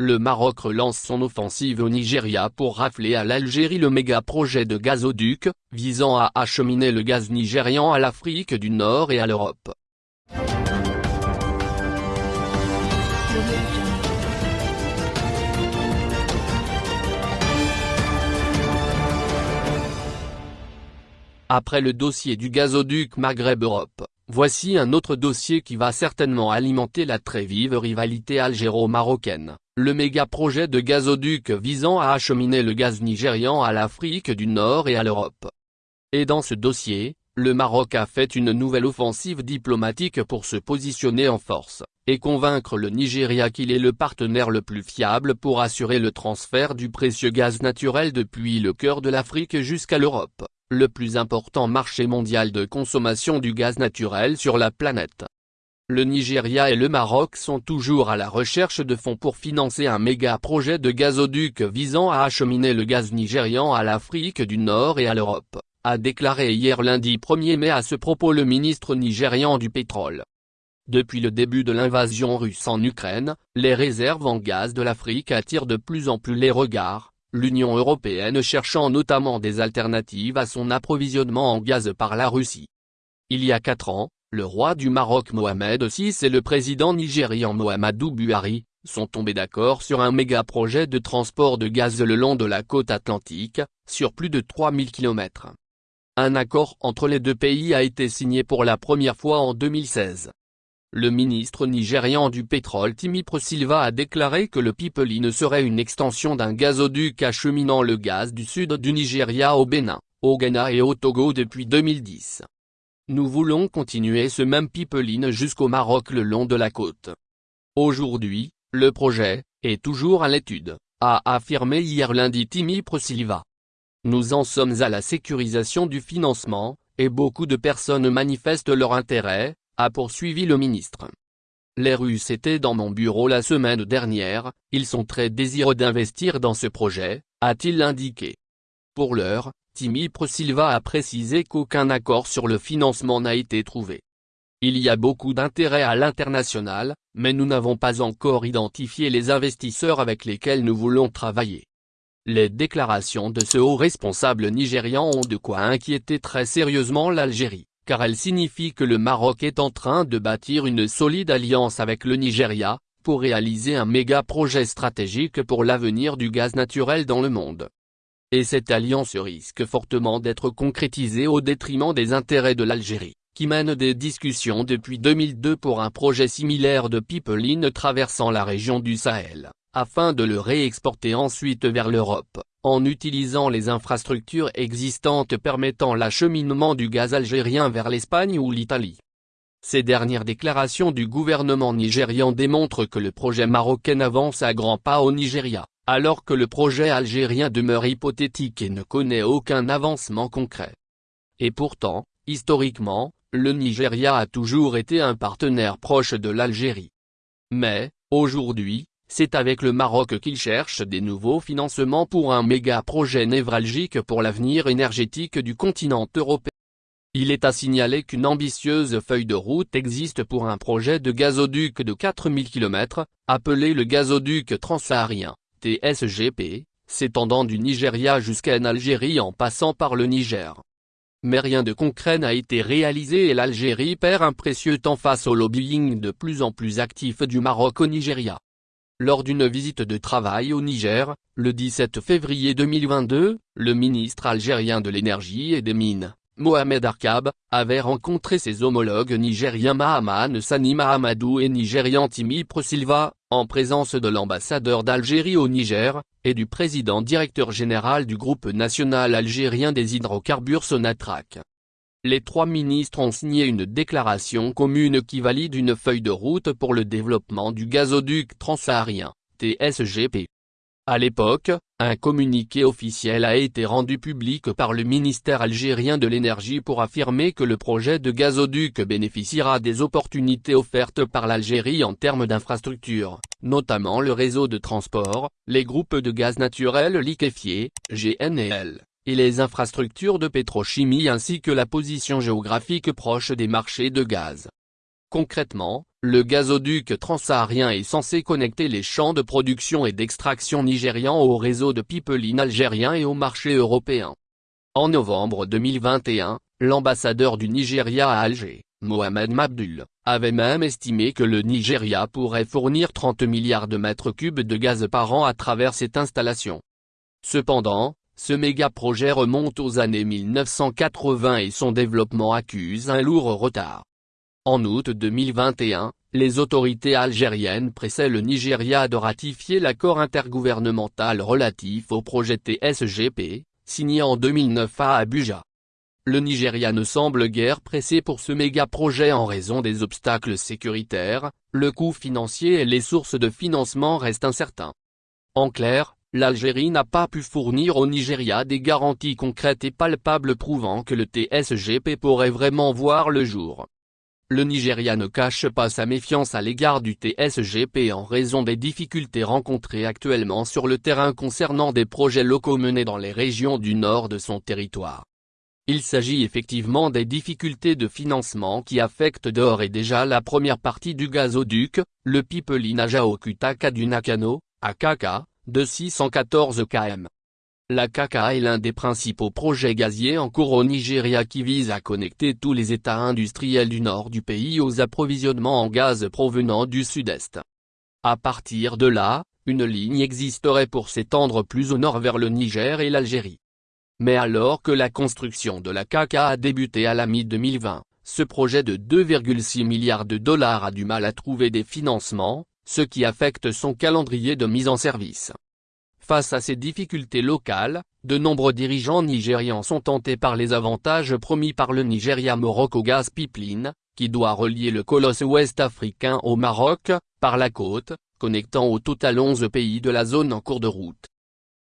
le Maroc relance son offensive au Nigeria pour rafler à l'Algérie le méga-projet de gazoduc, visant à acheminer le gaz nigérian à l'Afrique du Nord et à l'Europe. Après le dossier du gazoduc Maghreb-Europe, voici un autre dossier qui va certainement alimenter la très vive rivalité algéro-marocaine, le méga-projet de gazoduc visant à acheminer le gaz nigérian à l'Afrique du Nord et à l'Europe. Et dans ce dossier, le Maroc a fait une nouvelle offensive diplomatique pour se positionner en force, et convaincre le Nigeria qu'il est le partenaire le plus fiable pour assurer le transfert du précieux gaz naturel depuis le cœur de l'Afrique jusqu'à l'Europe le plus important marché mondial de consommation du gaz naturel sur la planète. Le Nigeria et le Maroc sont toujours à la recherche de fonds pour financer un méga projet de gazoduc visant à acheminer le gaz nigérian à l'Afrique du Nord et à l'Europe, a déclaré hier lundi 1er mai à ce propos le ministre nigérian du pétrole. Depuis le début de l'invasion russe en Ukraine, les réserves en gaz de l'Afrique attirent de plus en plus les regards, l'Union européenne cherchant notamment des alternatives à son approvisionnement en gaz par la Russie. Il y a quatre ans, le roi du Maroc Mohamed VI et le président nigérian Mohamedou Buhari, sont tombés d'accord sur un méga-projet de transport de gaz le long de la côte atlantique, sur plus de 3000 km. Un accord entre les deux pays a été signé pour la première fois en 2016. Le ministre nigérian du pétrole Timi Silva a déclaré que le pipeline serait une extension d'un gazoduc acheminant le gaz du sud du Nigeria au Bénin, au Ghana et au Togo depuis 2010. Nous voulons continuer ce même pipeline jusqu'au Maroc le long de la côte. Aujourd'hui, le projet, est toujours à l'étude, a affirmé hier lundi Timi Silva. Nous en sommes à la sécurisation du financement, et beaucoup de personnes manifestent leur intérêt, a poursuivi le ministre. Les Russes étaient dans mon bureau la semaine dernière, ils sont très désireux d'investir dans ce projet, a-t-il indiqué. Pour l'heure, Timi Silva a précisé qu'aucun accord sur le financement n'a été trouvé. Il y a beaucoup d'intérêt à l'international, mais nous n'avons pas encore identifié les investisseurs avec lesquels nous voulons travailler. Les déclarations de ce haut responsable nigérian ont de quoi inquiéter très sérieusement l'Algérie car elle signifie que le Maroc est en train de bâtir une solide alliance avec le Nigeria, pour réaliser un méga projet stratégique pour l'avenir du gaz naturel dans le monde. Et cette alliance risque fortement d'être concrétisée au détriment des intérêts de l'Algérie, qui mène des discussions depuis 2002 pour un projet similaire de pipeline traversant la région du Sahel, afin de le réexporter ensuite vers l'Europe en utilisant les infrastructures existantes permettant l'acheminement du gaz algérien vers l'Espagne ou l'Italie. Ces dernières déclarations du gouvernement nigérian démontrent que le projet marocain avance à grands pas au Nigeria, alors que le projet algérien demeure hypothétique et ne connaît aucun avancement concret. Et pourtant, historiquement, le Nigeria a toujours été un partenaire proche de l'Algérie. Mais, aujourd'hui, c'est avec le Maroc qu'il cherche des nouveaux financements pour un méga-projet névralgique pour l'avenir énergétique du continent européen. Il est à signaler qu'une ambitieuse feuille de route existe pour un projet de gazoduc de 4000 km, appelé le gazoduc transsaharien, TSGP, s'étendant du Nigeria jusqu'en Algérie en passant par le Niger. Mais rien de concret n'a été réalisé et l'Algérie perd un précieux temps face au lobbying de plus en plus actif du Maroc au Nigeria. Lors d'une visite de travail au Niger, le 17 février 2022, le ministre algérien de l'énergie et des mines, Mohamed Arkab, avait rencontré ses homologues nigériens Mahaman Sani Mahamadou et nigérian Timi Silva, en présence de l'ambassadeur d'Algérie au Niger, et du président directeur général du groupe national algérien des hydrocarbures Sonatrach. Les trois ministres ont signé une déclaration commune qui valide une feuille de route pour le développement du gazoduc transsaharien, TSGP. À l'époque, un communiqué officiel a été rendu public par le ministère algérien de l'énergie pour affirmer que le projet de gazoduc bénéficiera des opportunités offertes par l'Algérie en termes d'infrastructures, notamment le réseau de transport, les groupes de gaz naturel liquéfié, GNL, et les infrastructures de pétrochimie ainsi que la position géographique proche des marchés de gaz. Concrètement, le gazoduc transsaharien est censé connecter les champs de production et d'extraction nigérians au réseau de pipeline algérien et au marché européen. En novembre 2021, l'ambassadeur du Nigeria à Alger, Mohamed Mabdul, avait même estimé que le Nigeria pourrait fournir 30 milliards de mètres cubes de gaz par an à travers cette installation. Cependant, ce méga-projet remonte aux années 1980 et son développement accuse un lourd retard. En août 2021, les autorités algériennes pressaient le Nigeria de ratifier l'accord intergouvernemental relatif au projet TSGP, signé en 2009 à Abuja. Le Nigeria ne semble guère pressé pour ce méga-projet en raison des obstacles sécuritaires, le coût financier et les sources de financement restent incertains. En clair, l'Algérie n'a pas pu fournir au Nigeria des garanties concrètes et palpables prouvant que le TSGP pourrait vraiment voir le jour. Le Nigeria ne cache pas sa méfiance à l'égard du TSGP en raison des difficultés rencontrées actuellement sur le terrain concernant des projets locaux menés dans les régions du nord de son territoire. Il s'agit effectivement des difficultés de financement qui affectent d'ores et déjà la première partie du gazoduc, le pipeline Ajaokutaka du Nakano, AKK, de 614 km. La KK est l'un des principaux projets gaziers en cours au Nigeria qui vise à connecter tous les États industriels du nord du pays aux approvisionnements en gaz provenant du sud-est. À partir de là, une ligne existerait pour s'étendre plus au nord vers le Niger et l'Algérie. Mais alors que la construction de la KK a débuté à la mi-2020, ce projet de 2,6 milliards de dollars a du mal à trouver des financements, ce qui affecte son calendrier de mise en service. Face à ces difficultés locales, de nombreux dirigeants nigérians sont tentés par les avantages promis par le Nigeria Morocco Gas Pipeline, qui doit relier le colosse ouest africain au Maroc, par la côte, connectant au total 11 pays de la zone en cours de route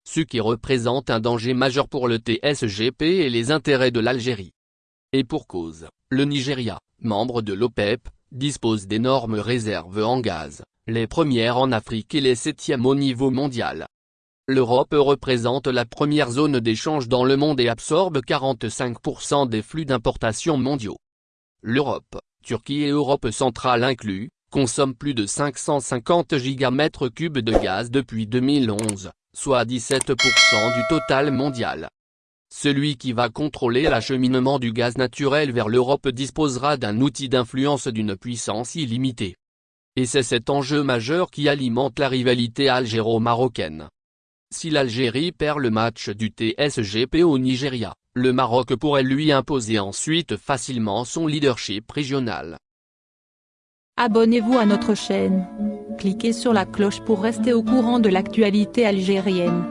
ce qui représente un danger majeur pour le TSGP et les intérêts de l'Algérie. Et pour cause, le Nigeria, membre de l'OPEP, dispose d'énormes réserves en gaz, les premières en Afrique et les septièmes au niveau mondial. L'Europe représente la première zone d'échange dans le monde et absorbe 45% des flux d'importation mondiaux. L'Europe, Turquie et Europe centrale inclus, consomme plus de 550 gigamètres cubes de gaz depuis 2011, soit 17% du total mondial. Celui qui va contrôler l'acheminement du gaz naturel vers l'Europe disposera d'un outil d'influence d'une puissance illimitée. Et c'est cet enjeu majeur qui alimente la rivalité algéro-marocaine. Si l'Algérie perd le match du TSGP au Nigeria, le Maroc pourrait lui imposer ensuite facilement son leadership régional. Abonnez-vous à notre chaîne. Cliquez sur la cloche pour rester au courant de l'actualité algérienne.